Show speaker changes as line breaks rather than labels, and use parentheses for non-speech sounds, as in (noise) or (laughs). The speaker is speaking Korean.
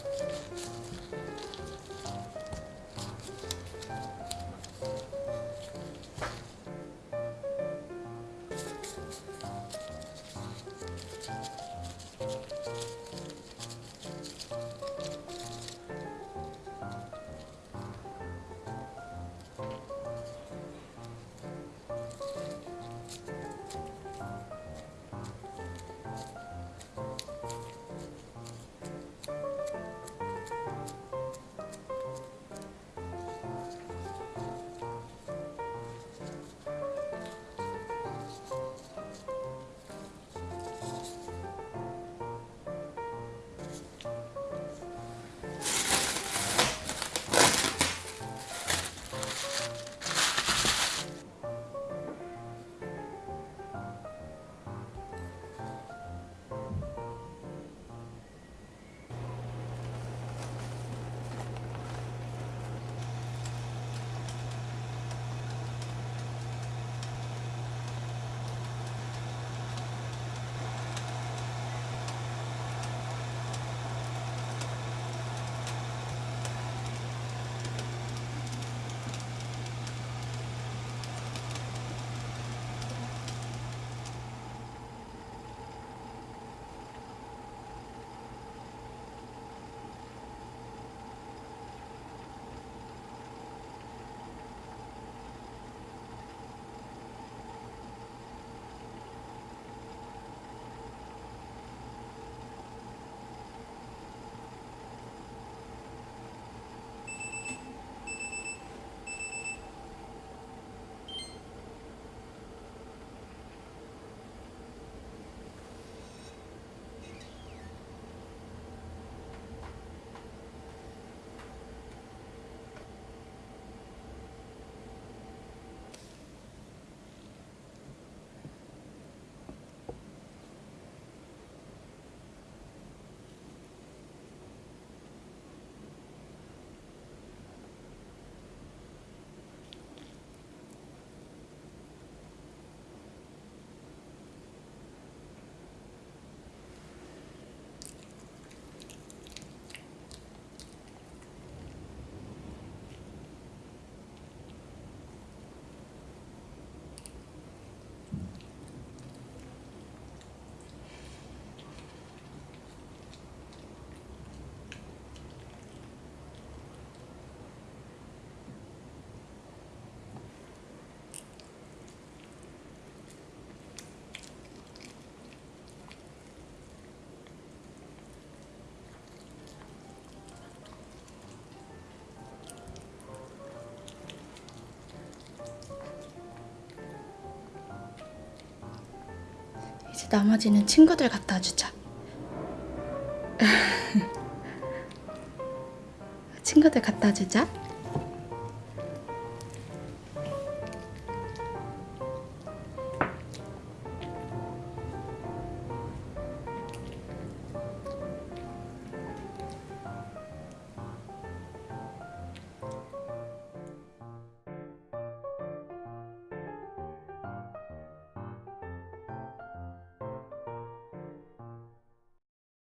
제 나머지는 친구들 갖다 주자. (laughs) 친구들 갖다 주자.